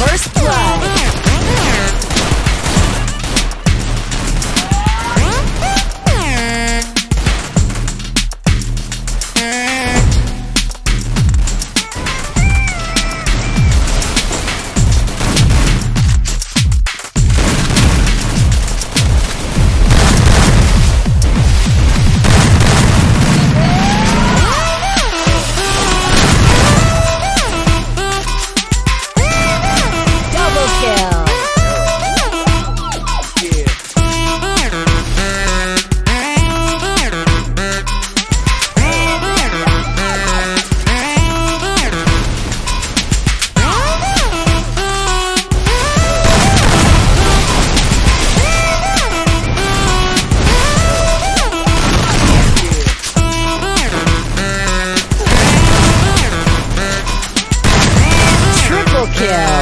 first kill.